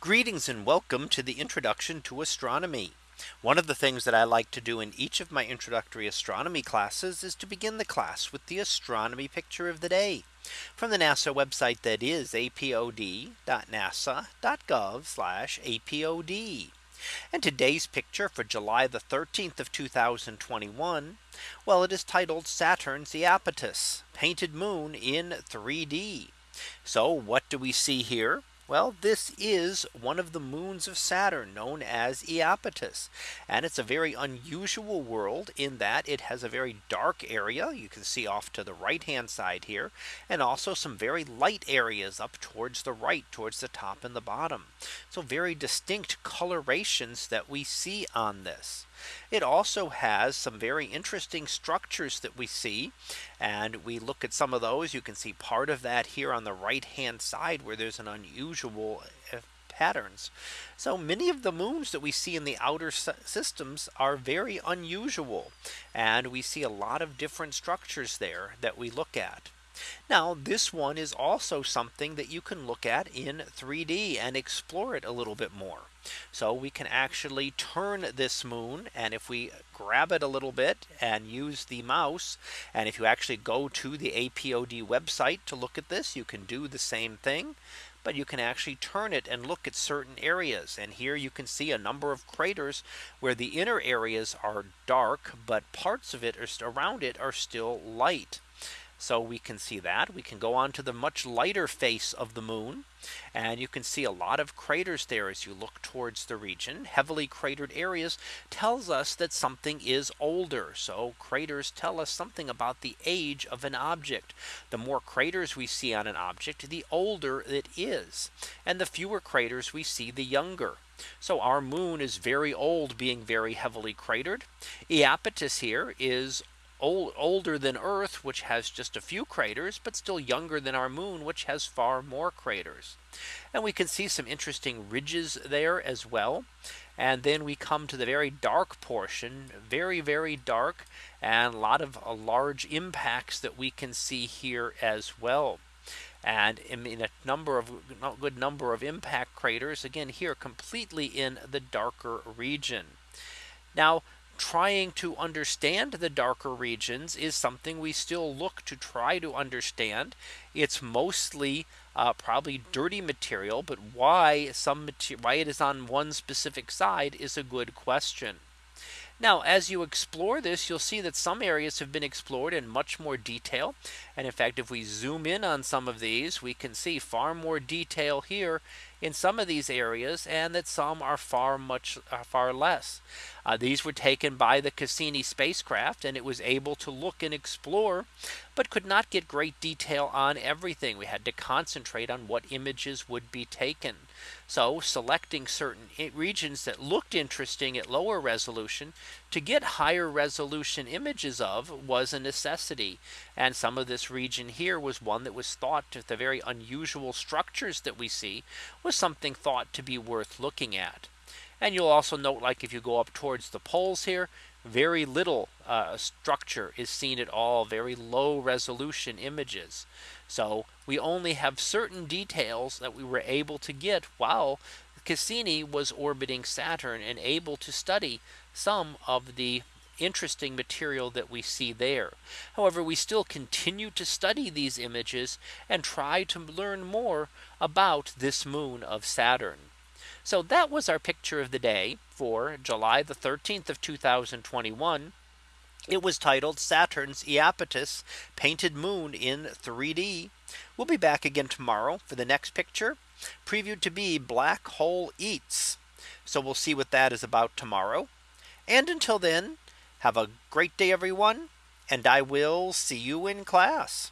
Greetings and welcome to the introduction to astronomy. One of the things that I like to do in each of my introductory astronomy classes is to begin the class with the astronomy picture of the day from the NASA website that is apod.nasa.gov apod. And today's picture for July the 13th of 2021. Well, it is titled Saturn's Iapetus painted moon in 3D. So what do we see here? Well, this is one of the moons of Saturn known as Iapetus. And it's a very unusual world in that it has a very dark area. You can see off to the right hand side here and also some very light areas up towards the right towards the top and the bottom. So very distinct colorations that we see on this. It also has some very interesting structures that we see. And we look at some of those. You can see part of that here on the right hand side where there's an unusual uh, patterns. So many of the moons that we see in the outer systems are very unusual. And we see a lot of different structures there that we look at. Now this one is also something that you can look at in 3D and explore it a little bit more. So we can actually turn this moon and if we grab it a little bit and use the mouse and if you actually go to the APOD website to look at this you can do the same thing but you can actually turn it and look at certain areas. And here you can see a number of craters where the inner areas are dark, but parts of it are around it are still light. So we can see that we can go on to the much lighter face of the moon. And you can see a lot of craters there as you look towards the region heavily cratered areas tells us that something is older. So craters tell us something about the age of an object. The more craters we see on an object, the older it is. And the fewer craters we see, the younger. So our moon is very old being very heavily cratered. Iapetus here is old, older than Earth, which has just a few craters, but still younger than our moon, which has far more craters. And we can see some interesting ridges there as well. And then we come to the very dark portion, very, very dark, and a lot of uh, large impacts that we can see here as well. And in a number of good number of impact craters, again, here completely in the darker region. Now, trying to understand the darker regions is something we still look to try to understand. It's mostly uh, probably dirty material, but why some why it is on one specific side is a good question. Now, as you explore this, you'll see that some areas have been explored in much more detail. And in fact, if we zoom in on some of these, we can see far more detail here in some of these areas and that some are far much uh, far less. Uh, these were taken by the Cassini spacecraft and it was able to look and explore but could not get great detail on everything. We had to concentrate on what images would be taken. So selecting certain regions that looked interesting at lower resolution to get higher resolution images of was a necessity. And some of this region here was one that was thought to the very unusual structures that we see was something thought to be worth looking at. And you'll also note like if you go up towards the poles here, very little uh, structure is seen at all, very low resolution images. So we only have certain details that we were able to get while Cassini was orbiting Saturn and able to study some of the interesting material that we see there. However, we still continue to study these images and try to learn more about this moon of Saturn. So that was our picture of the day for July the 13th of 2021. It was titled Saturn's Iapetus painted moon in 3D. We'll be back again tomorrow for the next picture previewed to be black hole eats. So we'll see what that is about tomorrow. And until then, have a great day, everyone. And I will see you in class.